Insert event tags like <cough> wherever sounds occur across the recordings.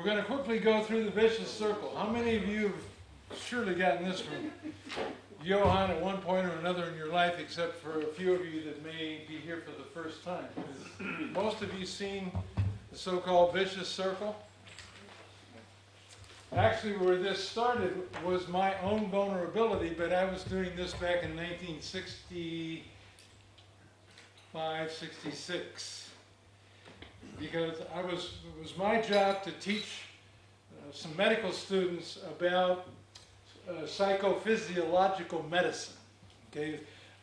We're going to quickly go through the vicious circle. How many of you have surely gotten this from Johann at one point or another in your life, except for a few of you that may be here for the first time? Most of you seen the so-called vicious circle? Actually, where this started was my own vulnerability, but I was doing this back in 1965, 66. Because I was, it was my job to teach uh, some medical students about uh, psychophysiological medicine. Okay,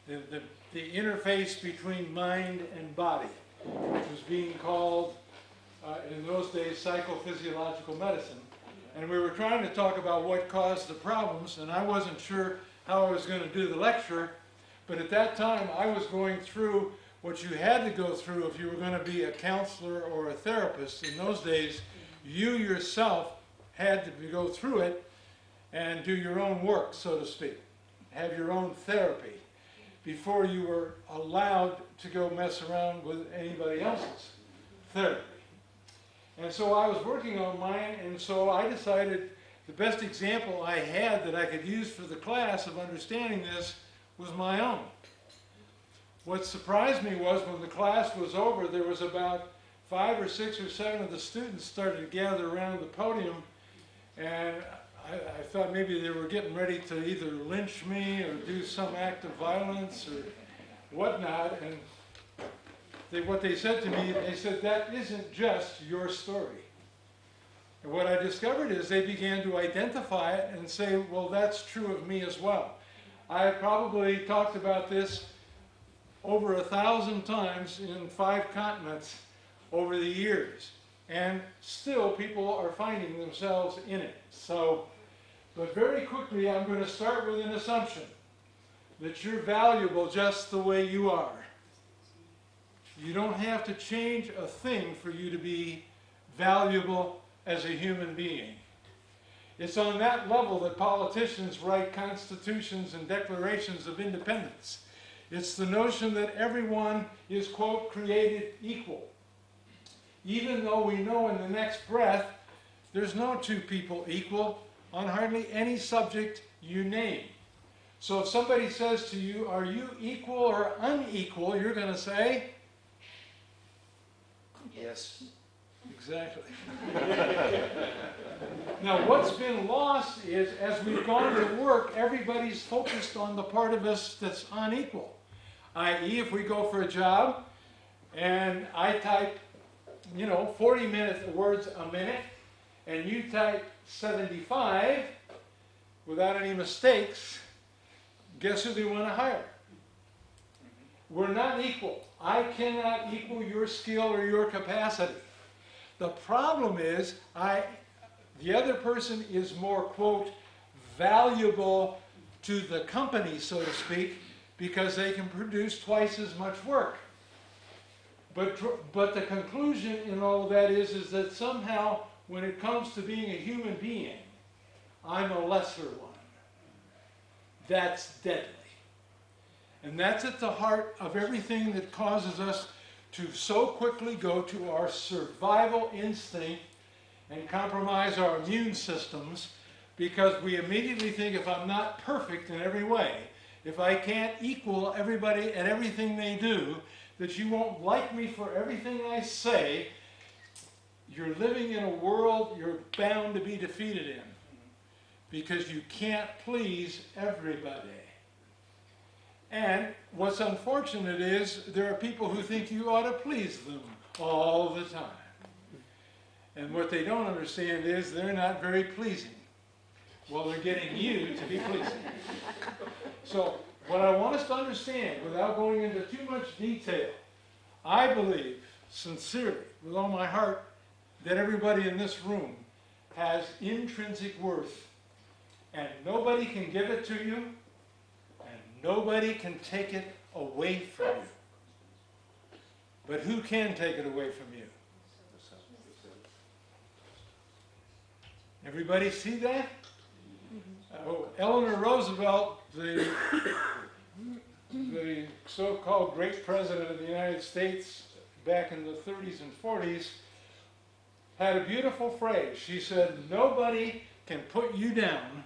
the, the, the interface between mind and body, which was being called uh, in those days psychophysiological medicine. And we were trying to talk about what caused the problems, and I wasn't sure how I was going to do the lecture, but at that time I was going through what you had to go through if you were going to be a counselor or a therapist. In those days, you yourself had to go through it and do your own work, so to speak, have your own therapy before you were allowed to go mess around with anybody else's therapy. And so I was working on mine, and so I decided the best example I had that I could use for the class of understanding this was my own. What surprised me was when the class was over, there was about five or six or seven of the students started to gather around the podium, and I, I thought maybe they were getting ready to either lynch me or do some act of violence or whatnot, and they, what they said to me, they said, that isn't just your story. And what I discovered is they began to identify it and say, well, that's true of me as well. I probably talked about this over a thousand times in five continents over the years. And still people are finding themselves in it. So, but very quickly I'm going to start with an assumption that you're valuable just the way you are. You don't have to change a thing for you to be valuable as a human being. It's on that level that politicians write constitutions and declarations of independence. It's the notion that everyone is, quote, created equal. Even though we know in the next breath there's no two people equal on hardly any subject you name. So if somebody says to you, are you equal or unequal, you're going to say, Yes. Exactly. <laughs> now, what's been lost is as we've gone to work, everybody's focused on the part of us that's unequal. I.e., if we go for a job and I type, you know, 40 minutes words a minute, and you type 75 without any mistakes, guess who they want to hire? We're not equal. I cannot equal your skill or your capacity. The problem is, I, the other person is more, quote, valuable to the company, so to speak, because they can produce twice as much work. But, but the conclusion in all of that is, is that somehow, when it comes to being a human being, I'm a lesser one. That's deadly. And that's at the heart of everything that causes us to so quickly go to our survival instinct and compromise our immune systems because we immediately think if I'm not perfect in every way, if I can't equal everybody at everything they do, that you won't like me for everything I say, you're living in a world you're bound to be defeated in because you can't please everybody. And what's unfortunate is there are people who think you ought to please them all the time. And what they don't understand is they're not very pleasing. Well, they're getting you to be pleasing. So what I want us to understand, without going into too much detail, I believe, sincerely, with all my heart, that everybody in this room has intrinsic worth. And nobody can give it to you and Nobody can take it away from you. But who can take it away from you? Everybody see that? Oh, Eleanor Roosevelt, the, the so-called great president of the United States back in the 30s and 40s, had a beautiful phrase. She said, nobody can put you down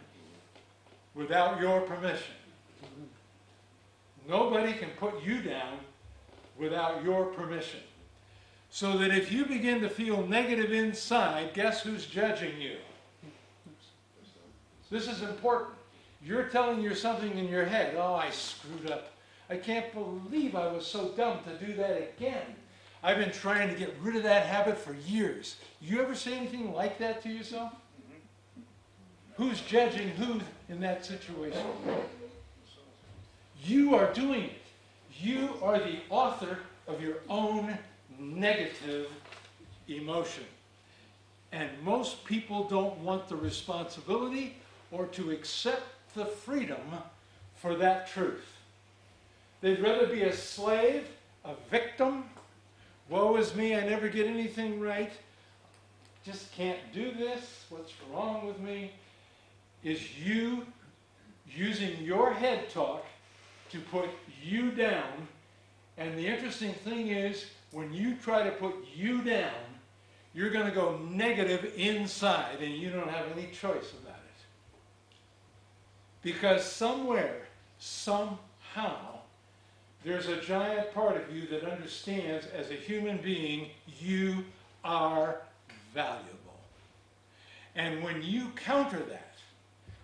without your permission. Nobody can put you down without your permission. So that if you begin to feel negative inside, guess who's judging you? This is important. You're telling you something in your head. Oh, I screwed up. I can't believe I was so dumb to do that again. I've been trying to get rid of that habit for years. You ever say anything like that to yourself? Who's judging who in that situation? You are doing it. You are the author of your own negative emotion. And most people don't want the responsibility or to accept the freedom for that truth. They'd rather be a slave, a victim. Woe is me, I never get anything right. Just can't do this. What's wrong with me? Is you using your head talk to put you down. And the interesting thing is, when you try to put you down, you're going to go negative inside and you don't have any choice about it. Because somewhere, somehow, there's a giant part of you that understands as a human being, you are valuable. And when you counter that,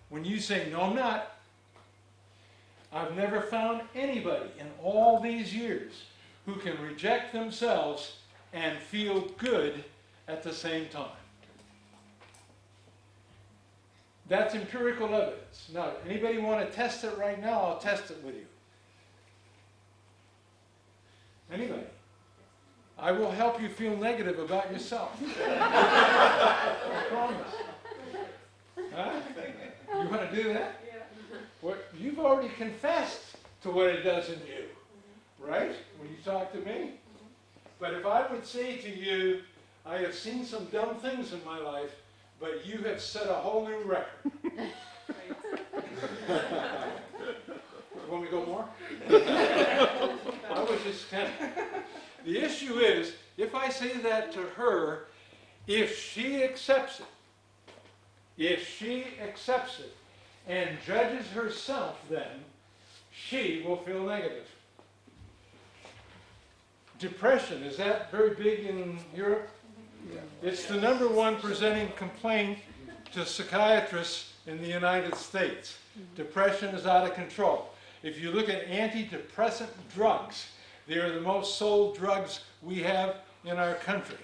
when you say, no, I'm not, I've never found anybody in all these years who can reject themselves and feel good at the same time. That's empirical evidence. Now, anybody want to test it right now? I'll test it with you. Anybody? I will help you feel negative about yourself. <laughs> I promise. Huh? You want to do that? Yeah. What, you've already confessed to what it does in you, right? When you talk to me. Mm-hmm. But if I would say to you, I have seen some dumb things in my life, but you have set a whole new record. <laughs> Want me to go more? <laughs> I was just kind of, the issue is, if I say that to her, if she accepts it, if she accepts it and judges herself then, she will feel negative. Depression, is that very big in Europe? It's the number one presenting complaint to psychiatrists in the United States. Depression is out of control. If you look at antidepressant drugs, they are the most sold drugs we have in our country.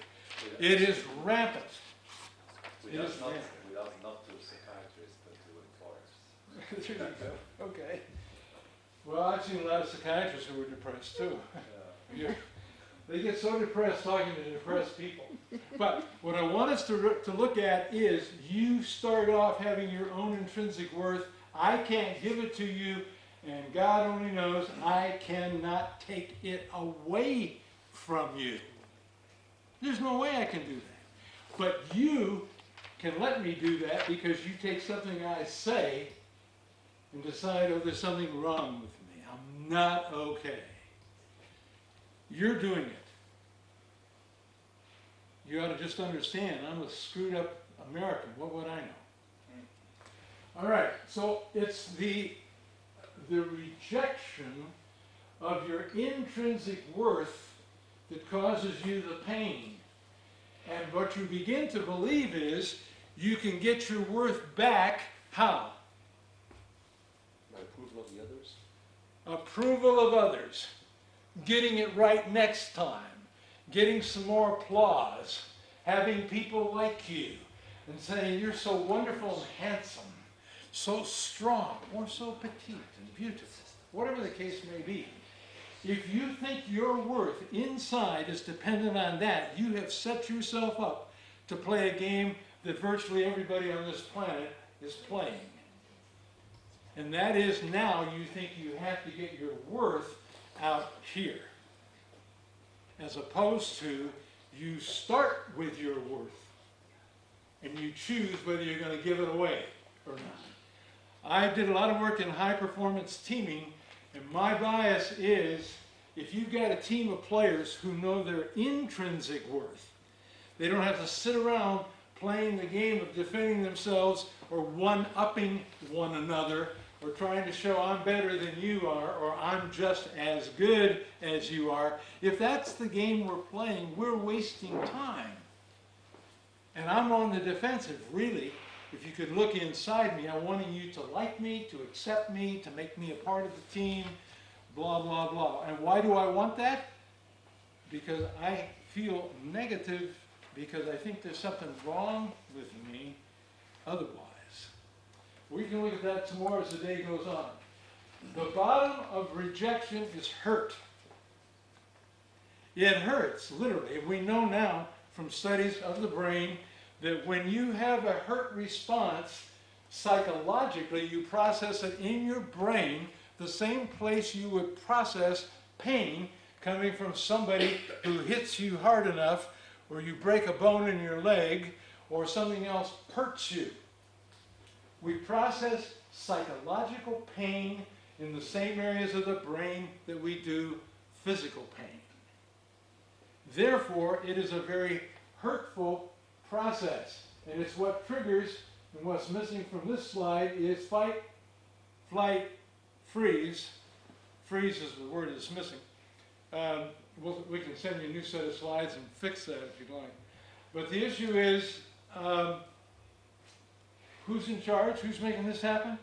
It is rampant. We It ask not, we ask not to psychiatrists, but to employers. <laughs> there you go. Okay. Well, I've seen a lot of psychiatrists who were depressed too. Yeah. <laughs> They get so depressed talking to depressed people. But what I want us to, to look at is you start off having your own intrinsic worth. I can't give it to you, and God only knows I cannot take it away from you. There's no way I can do that. But you can let me do that because you take something I say and decide, oh, there's something wrong with me. I'm not okay. You're doing it. You ought to just understand, I'm a screwed up American. What would I know? Hmm. All right, so it's the, the rejection of your intrinsic worth that causes you the pain. And what you begin to believe is you can get your worth back. How? My approval of the others? approval of others, getting it right next time, getting some more applause, having people like you, and saying you're so wonderful and handsome, so strong, or so petite and beautiful, whatever the case may be. If you think your worth inside is dependent on that, you have set yourself up to play a game that virtually everybody on this planet is playing. And that is now you think you have to get your worth out here. As opposed to you start with your worth and you choose whether you're going to give it away or not. I did a lot of work in high performance teaming and my bias is if you've got a team of players who know their intrinsic worth, They don't have to sit around playing the game of defending themselves or one-upping one another or trying to show I'm better than you are or I'm just as good as you are. If that's the game we're playing, we're wasting time. And I'm on the defensive, really. If you could look inside me, I'm wanting you to like me, to accept me, to make me a part of the team, blah, blah, blah. And why do I want that? Because I feel negative, because I think there's something wrong with me otherwise. We can look at that more as the day goes on. The bottom of rejection is hurt. It hurts, literally. We know now from studies of the brain that when you have a hurt response, psychologically, you process it in your brain the same place you would process pain coming from somebody who hits you hard enough, or you break a bone in your leg, or something else hurts you. We process psychological pain in the same areas of the brain that we do physical pain. Therefore, it is a very hurtful process. And it's what triggers, and what's missing from this slide is fight, flight, freeze. Freeze is the word that's missing. Um, we'll, we can send you a new set of slides and fix that if you'd like. But the issue is, um, who's in charge? Who's making this happen?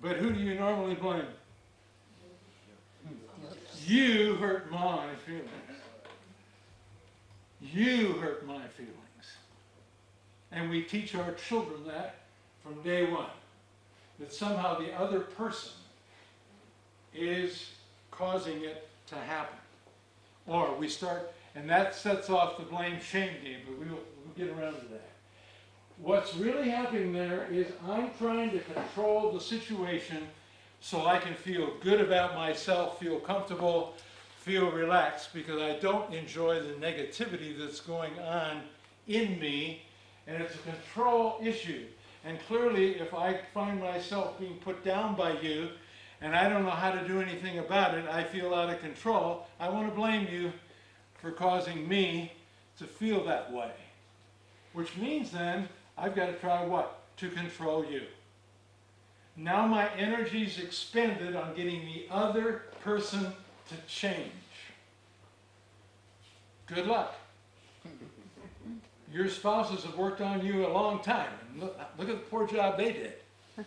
But who do you normally blame? You hurt my feelings. You hurt my feelings. And we teach our children that from day one. That somehow the other person is causing it to happen. Or we start, and that sets off the blame shame game, but we will we'll get around to that. What's really happening there is I'm trying to control the situation so I can feel good about myself, feel comfortable, feel relaxed, because I don't enjoy the negativity that's going on in me, and it's a control issue. And clearly, if I find myself being put down by you, and I don't know how to do anything about it, I feel out of control, I want to blame you for causing me to feel that way. Which means then, I've got to try what? To control you. Now my energy's expended on getting the other person to change. Good luck. Your spouses have worked on you a long time. And look, look at the poor job they did. <laughs>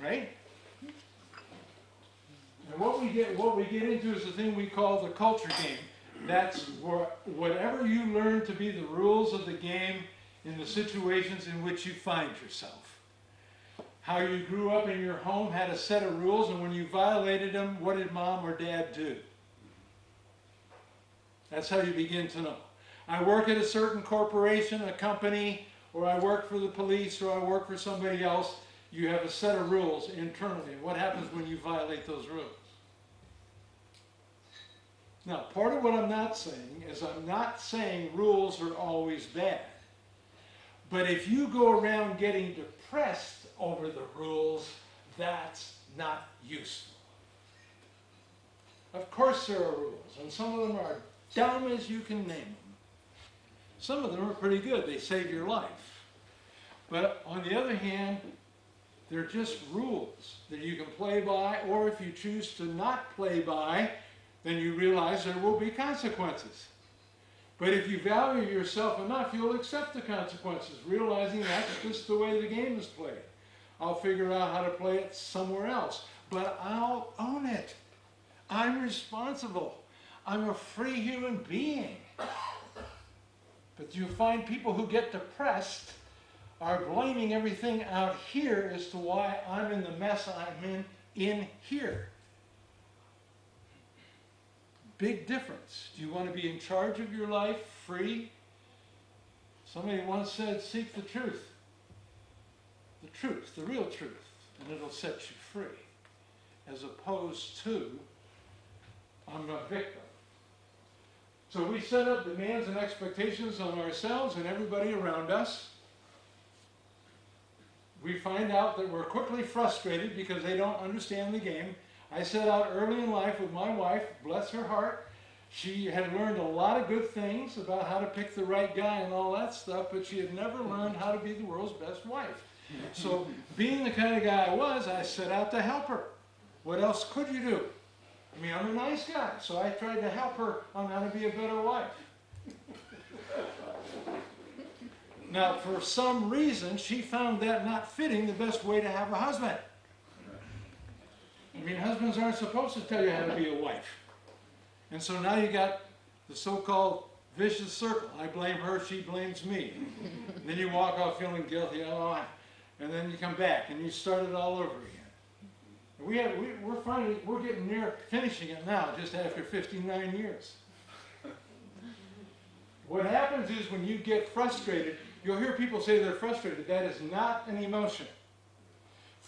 Right? And what we get, what we get into is the thing we call the culture game. That's where, whatever you learn to be the rules of the game in the situations in which you find yourself. How you grew up in your home had a set of rules, and when you violated them, what did mom or dad do? That's how you begin to know. I work at a certain corporation, a company, or I work for the police, or I work for somebody else. You have a set of rules internally. What happens when you violate those rules? Now, part of what I'm not saying is I'm not saying rules are always bad. But if you go around getting depressed over the rules, that's not useful. Of course there are rules, and some of them are dumb as you can name them. Some of them are pretty good, they save your life. But on the other hand, they're just rules that you can play by, or if you choose to not play by, then you realize there will be consequences. But if you value yourself enough, you'll accept the consequences, realizing that's just the way the game is played. I'll figure out how to play it somewhere else, but I'll own it. I'm responsible. I'm a free human being. But you find people who get depressed are blaming everything out here as to why I'm in the mess I'm in in here. Big difference. Do you want to be in charge of your life, free? Somebody once said, seek the truth. The truth, the real truth, and it'll set you free. As opposed to, I'm a victim. So we set up demands and expectations on ourselves and everybody around us. We find out that we're quickly frustrated because they don't understand the game. I set out early in life with my wife, bless her heart, She had learned a lot of good things about how to pick the right guy and all that stuff, but she had never learned how to be the world's best wife. So, being the kind of guy I was, I set out to help her. What else could you do? I mean, I'm a nice guy, so I tried to help her on how to be a better wife. Now, for some reason, she found that not fitting the best way to have a husband. I mean, husbands aren't supposed to tell you how to be a wife. And so now you got the so-called vicious circle. I blame her, she blames me. then you walk off feeling guilty, oh, and then you come back and you start it all over again. We have, we, we're finally, we're getting near finishing it now, just after 59 years. What happens is when you get frustrated, you'll hear people say they're frustrated. That is not an emotion.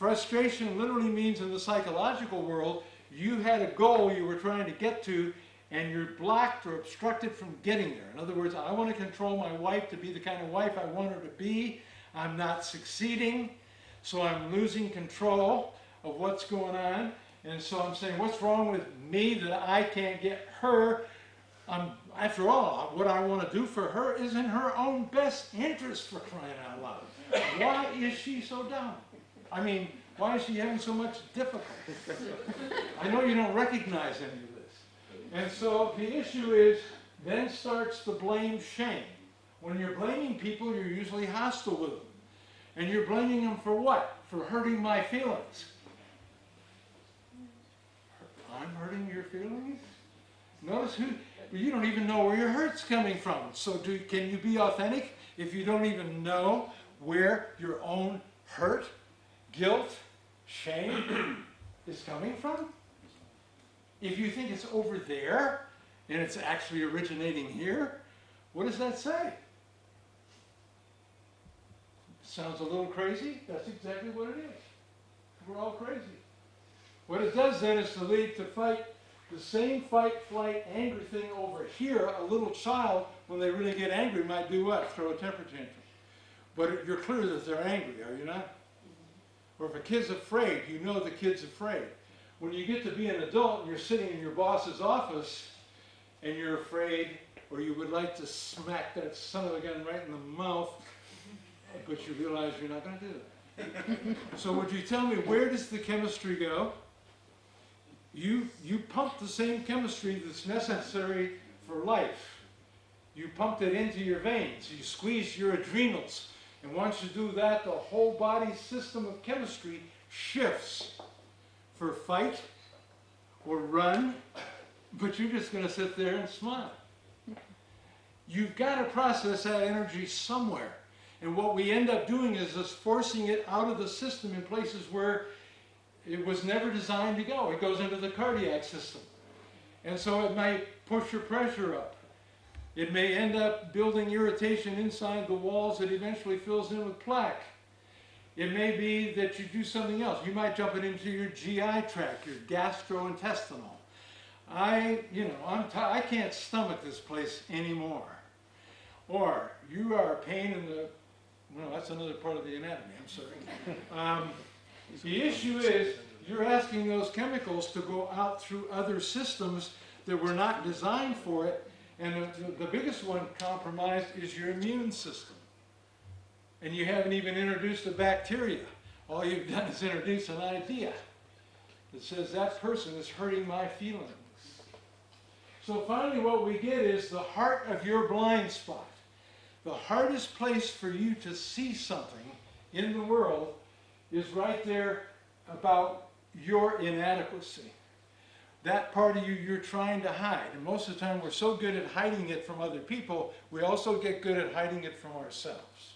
Frustration literally means in the psychological world, you had a goal you were trying to get to, and you're blocked or obstructed from getting there. In other words, I want to control my wife to be the kind of wife I want her to be. I'm not succeeding, so I'm losing control of what's going on. And so I'm saying, what's wrong with me that I can't get her? Um, after all, what I want to do for her is in her own best interest for crying out loud. Why is she so dumb? I mean, why is she having so much difficulty? I know you don't recognize any of this. And so the issue is, then starts the blame shame. When you're blaming people, you're usually hostile with them. And you're blaming them for what? For hurting my feelings. I'm hurting your feelings? Notice who, you don't even know where your hurt's coming from. So do, can you be authentic if you don't even know where your own hurt, guilt, shame is coming from? If you think it's over there and it's actually originating here, what does that say? Sounds a little crazy? That's exactly what it is. We're all crazy. What it does then is to lead to fight the same fight, flight, anger thing over here. A little child, when they really get angry, might do what? Throw a temper tantrum. But you're clear that they're angry, are you not? Or if a kid's afraid, you know the kid's afraid. When you get to be an adult and you're sitting in your boss's office and you're afraid, or you would like to smack that son of a gun right in the mouth, but you realize you're not going to do that. so would you tell me where does the chemistry go? You, you pump the same chemistry that's necessary for life. You pumped it into your veins. You squeeze your adrenals. And once you do that, the whole body system of chemistry shifts for fight or run, but you're just going to sit there and smile. You've got to process that energy somewhere. And what we end up doing is just forcing it out of the system in places where it was never designed to go. It goes into the cardiac system. And so it might push your pressure up. It may end up building irritation inside the walls that eventually fills in with plaque. It may be that you do something else. You might jump it into your GI tract, your gastrointestinal. I, you know, I'm t- I can't stomach this place anymore. Or you are a pain in the, well, that's another part of the anatomy, I'm sorry. <laughs> Um, the issue is, you're asking those chemicals to go out through other systems that were not designed for it, and the, the biggest one compromised is your immune system. And you haven't even introduced a bacteria. All you've done is introduce an idea that says that person is hurting my feelings. So finally what we get is the heart of your blind spot. The hardest place for you to see something in the world is right there about your inadequacy. That part of you you're trying to hide. And most of the time we're so good at hiding it from other people, we also get good at hiding it from ourselves.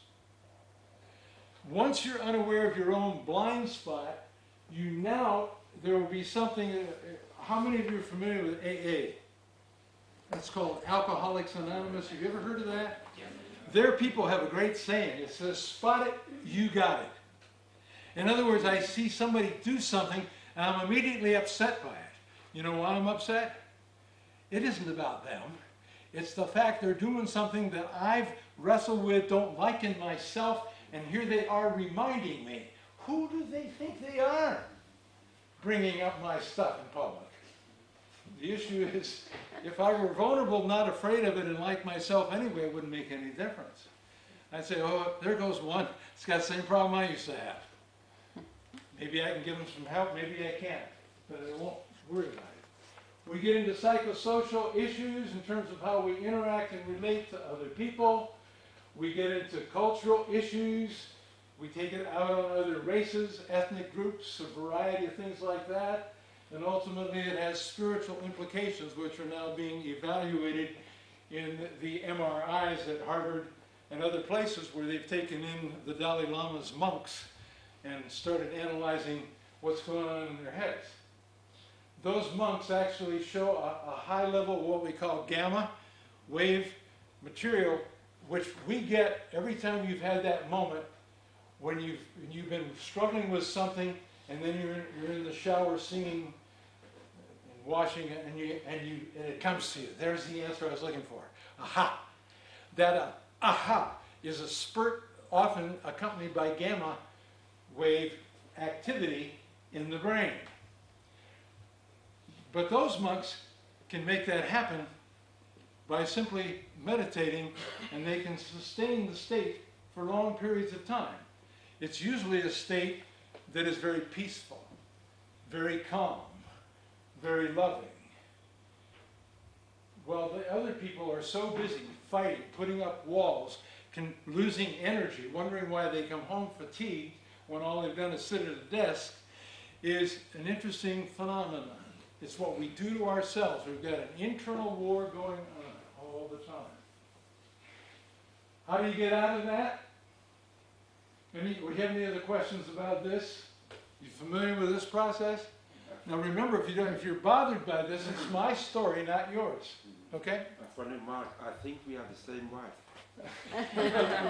Once you're unaware of your own blind spot, you now, there will be something, uh, how many of you are familiar with AA? It's called Alcoholics Anonymous. Have you ever heard of that? Their people have a great saying. It says, spot it, you got it. In other words, I see somebody do something and I'm immediately upset by it. You know why I'm upset? It isn't about them. It's the fact they're doing something that I've wrestled with, don't like in myself, and here they are reminding me. Who do they think they are? Bringing up my stuff in public. The issue is, if I were vulnerable, not afraid of it, and like myself anyway, it wouldn't make any difference. I'd say, oh, there goes one, it's got the same problem I used to have. Maybe I can give them some help, maybe I can't, but I won't worry about it. We get into psychosocial issues in terms of how we interact and relate to other people. We get into cultural issues. We take it out on other races, ethnic groups, a variety of things like that. And ultimately, it has spiritual implications, which are now being evaluated in the MRIs at Harvard and other places where they've taken in the Dalai Lama's monks and started analyzing what's going on in their heads. Those monks actually show a, a high level of what we call gamma wave material, which we get every time you've had that moment when you've, you've been struggling with something and then you're, in- you're in the shower singing and washing it and you, and you, and it comes to you. There's the answer I was looking for. Aha. That uh, aha is a spurt often accompanied by gamma wave activity in the brain. But those monks can make that happen by simply meditating and they can sustain the state for long periods of time. It's usually a state that is very peaceful, very calm, very loving. While the other people are so busy fighting, putting up walls, can, losing energy, wondering why they come home fatigued when all they've done is sit at a desk, is an interesting phenomenon. It's what we do to ourselves. We've got an internal war going on all the time. How do you get out of that? Any, we have any other questions about this? You familiar with this process? Now remember, if you don't, if you're bothered by this, it's my story, not yours. Okay? My friend Mark, I think we have the same wife. <laughs>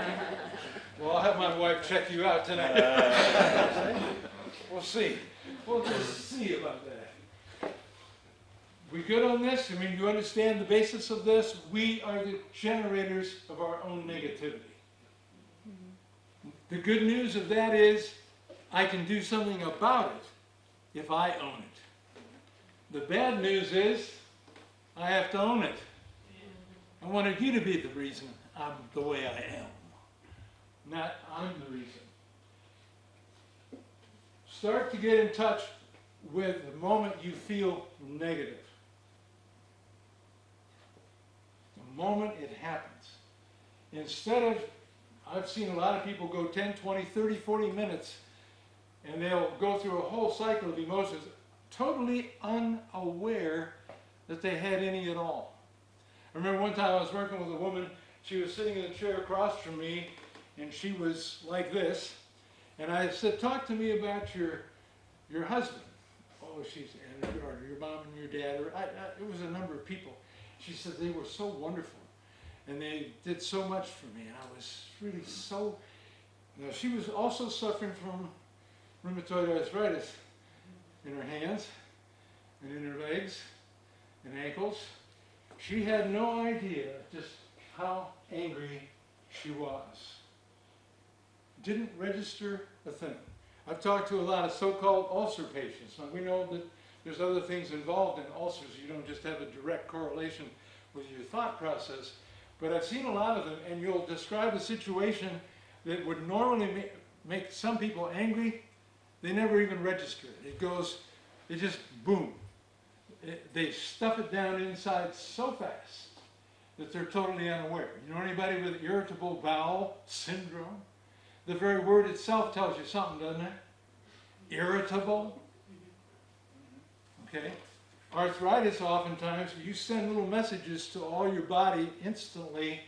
Well, I'll have my wife check you out tonight. <laughs> We'll see. We'll just see about that. We good on this? I mean, you understand the basis of this? We are the generators of our own negativity. The good news of that is, I can do something about it if I own it. The bad news is, I have to own it. I wanted you to be the reason I'm the way I am, not I'm the reason. Start to get in touch with the moment you feel negative. The moment it happens. Instead of, I've seen a lot of people go 10, 20, 30, 40 minutes and they'll go through a whole cycle of emotions totally unaware that they had any at all. I remember one time I was working with a woman, she was sitting in a chair across from me, and she was like this. And I said, talk to me about your, your husband. Oh, she's, and your, your mom and your dad, or I, I, it was a number of people. She said they were so wonderful, and they did so much for me, and I was really so, now she was also suffering from rheumatoid arthritis in her hands, and in her legs, and ankles. She had no idea just how angry she was. Didn't register a thing. I've talked to a lot of so-called ulcer patients. Now we know that there's other things involved in ulcers. You don't just have a direct correlation with your thought process. But I've seen a lot of them, and you'll describe a situation that would normally ma- make some people angry. They never even register it. It goes, it just boom. It- they stuff it down inside so fast that they're totally unaware. You know anybody with irritable bowel syndrome? The very word itself tells you something, doesn't it? Irritable. Okay? Arthritis, oftentimes, you send little messages to all your body instantly.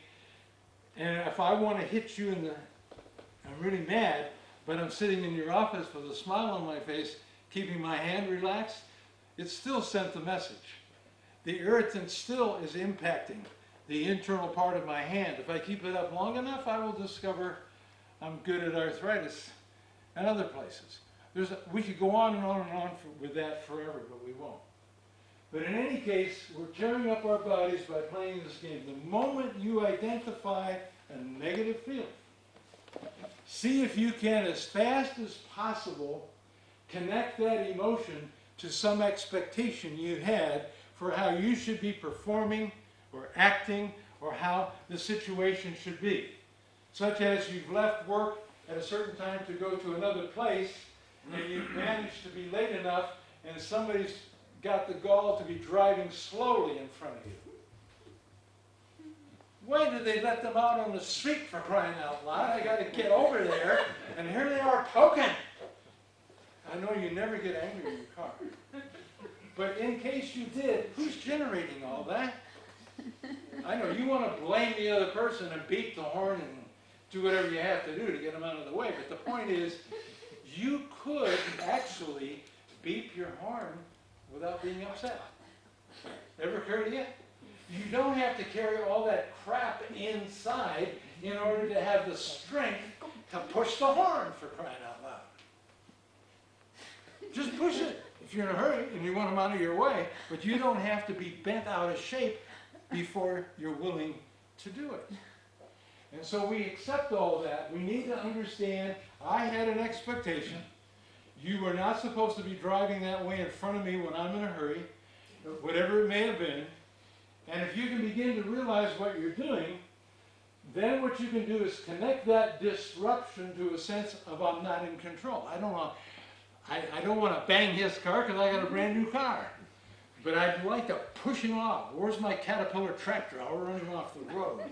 And if I want to hit you in the, I'm really mad, but I'm sitting in your office with a smile on my face, keeping my hand relaxed, it still sent the message. The irritant still is impacting the internal part of my hand. If I keep it up long enough, I will discover I'm good at arthritis and other places. There's a, we could go on and on and on for, with that forever, but we won't. But in any case, we're tearing up our bodies by playing this game. The moment you identify a negative feeling, see if you can, as fast as possible, connect that emotion to some expectation you had for how you should be performing or acting or how the situation should be. Such as you've left work at a certain time to go to another place and you manage to be late enough and somebody's got the gall to be driving slowly in front of you. Why did they let them out on the street for crying out loud? I gotta get over there, and here they are poking. I know you never get angry in your car. But in case you did, who's generating all that? I know you wanna blame the other person and beat the horn and do whatever you have to do to get them out of the way, but the point is, you could actually beep your horn without being upset. Ever occurred to you? You don't have to carry all that crap inside in order to have the strength to push the horn for crying out loud. Just push it if you're in a hurry and you want them out of your way, but you don't have to be bent out of shape before you're willing to do it. And so we accept all that. We need to understand, I had an expectation. You were not supposed to be driving that way in front of me when I'm in a hurry, whatever it may have been. And if you can begin to realize what you're doing, then what you can do is connect that disruption to a sense of I'm not in control. I don't want, I, I don't want to bang his car because I got a brand new car. But I'd like to push him off. Where's my Caterpillar tractor? I'll run him off the road.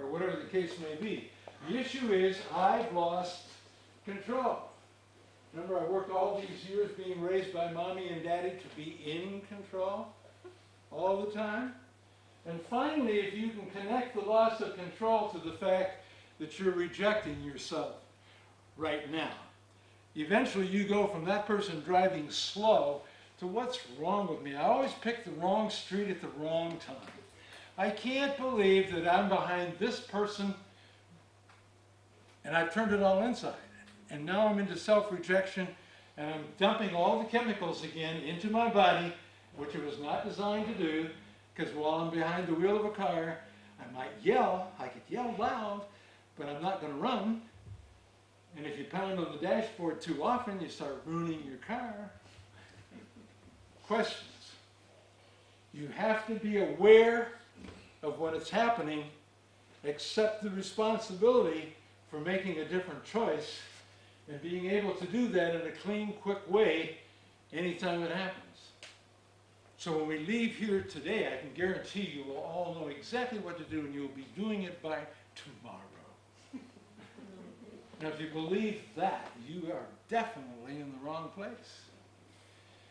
Or whatever the case may be. The issue is I've lost control. Remember, I worked all these years being raised by mommy and daddy to be in control all the time. And finally, if you can connect the loss of control to the fact that you're rejecting yourself right now, eventually you go from that person driving slow to what's wrong with me. I always pick the wrong street at the wrong time. I can't believe that I'm behind this person and I've turned it all inside. And now I'm into self-rejection and I'm dumping all the chemicals again into my body, which it was not designed to do, because while I'm behind the wheel of a car, I might yell, I could yell loud, but I'm not going to run. And if you pound on the dashboard too often, you start ruining your car. Questions? You have to be aware of what is happening, accept the responsibility for making a different choice, and being able to do that in a clean, quick way anytime it happens. So when we leave here today, I can guarantee you will all know exactly what to do and you'll be doing it by tomorrow. Now, if you believe that, you are definitely in the wrong place.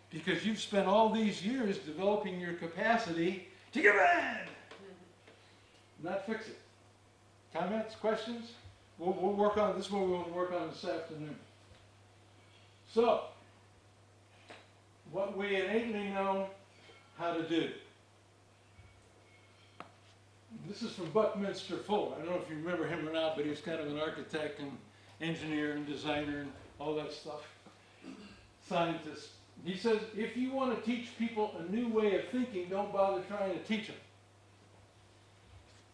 Because you've spent all these years developing your capacity to get mad, not fix it. Comments, questions? We'll, we'll work on, this is what we want to work on this afternoon. So, what we innately know how to do. This is from Buckminster Fuller. I don't know if you remember him or not, but he was kind of an architect and engineer and designer and all that stuff. Scientist. He says, if you want to teach people a new way of thinking, don't bother trying to teach them.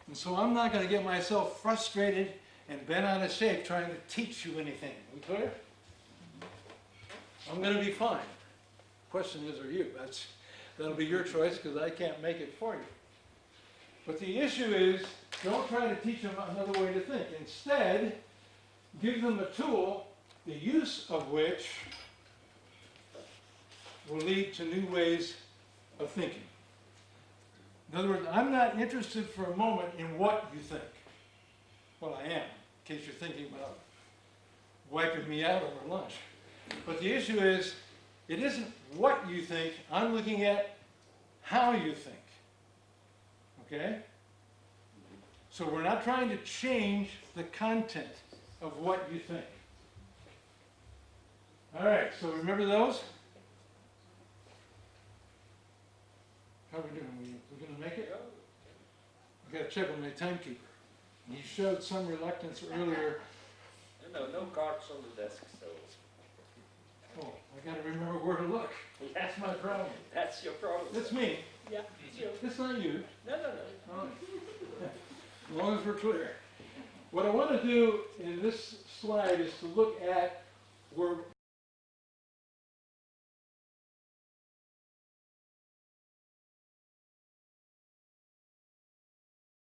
And so I'm not going to get myself frustrated and bent out of shape trying to teach you anything. We clear? I'm going to be fine. Question is, are you? That's, that'll be your choice because I can't make it for you. But the issue is, don't try to teach them another way to think. Instead, give them a tool, the use of which will lead to new ways of thinking. In other words, I'm not interested for a moment in what you think. Well, I am, in case you're thinking about wiping me out over lunch. But the issue is, it isn't what you think, I'm looking at how you think. Okay? So we're not trying to change the content of what you think. All right, so remember those? How are we doing? We, we gonna make it? I gotta check with my timekeeper. He showed some reluctance earlier. <laughs> No, no, no cards on the desk, so Oh, I gotta remember where to look. <laughs> That's my problem. that's your problem. That's me. Yeah, it's you. It's not you. No, no, no. Oh. <laughs> As long as we're clear. What I want to do in this slide is to look at where